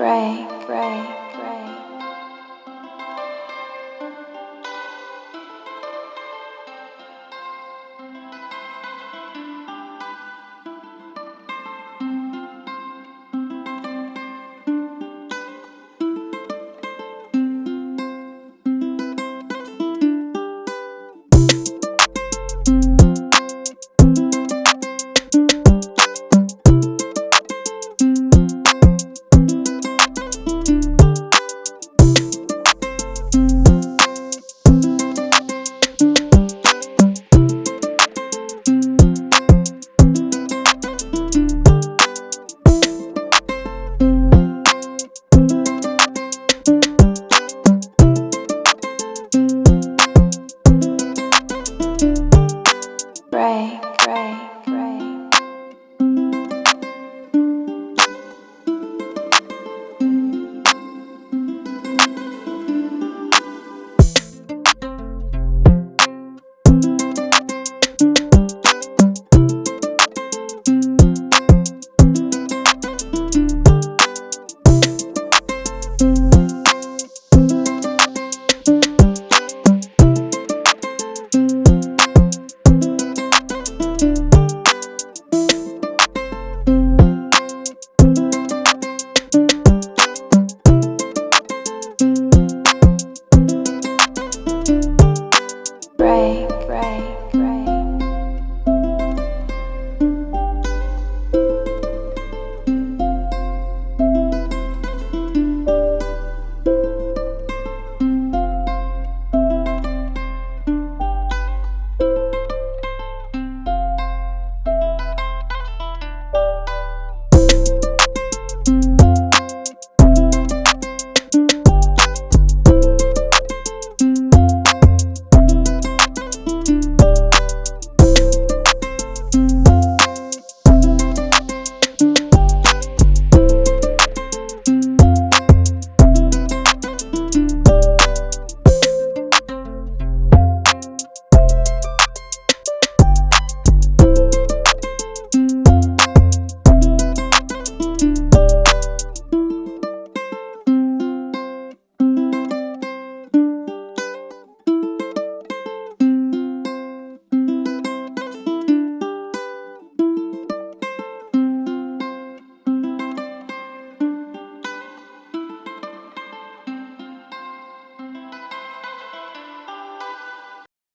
Ray. Okay. break, break, break.